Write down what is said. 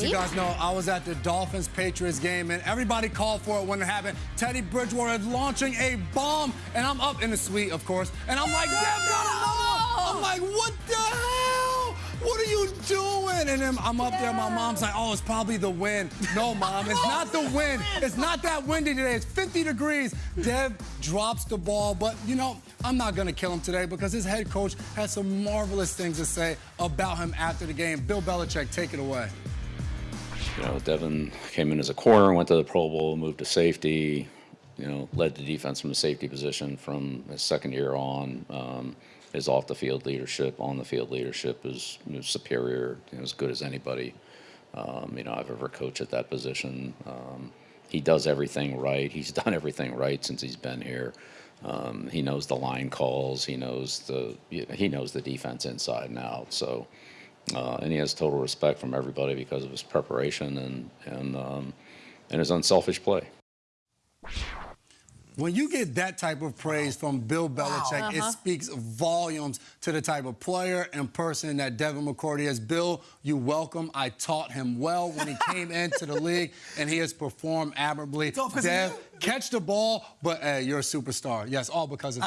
You guys know I was at the Dolphins Patriots game and everybody called for it when it happened. Teddy Bridgewater is launching a bomb and I'm up in the suite, of course, and I'm like, Deb got I'm like, what the hell? What are you doing? And then I'm up there, my mom's like, oh, it's probably the wind. No, mom, it's not the wind. It's not that windy today. It's 50 degrees. Dev drops the ball, but you know, I'm not gonna kill him today because his head coach has some marvelous things to say about him after the game. Bill Belichick, take it away. You know, Devin came in as a corner, went to the Pro Bowl, moved to safety. You know, led the defense from the safety position from his second year on. Um, his off the field leadership, on the field leadership is, is superior, you know, as good as anybody. Um, you know, I've ever coached at that position. Um, he does everything right. He's done everything right since he's been here. Um, he knows the line calls. He knows the he knows the defense inside and out. So uh, and he has total respect from everybody because of his preparation and and um, and his unselfish play. When you get that type of praise from Bill Belichick, wow. uh -huh. it uh-huh. speaks volumes to the type of player and person that Devin McCourty is. Bill, you welcome. I taught him well when he came into the league, and he has performed admirably. Dev, catch the ball, but uh, you're a superstar. Yes, all because of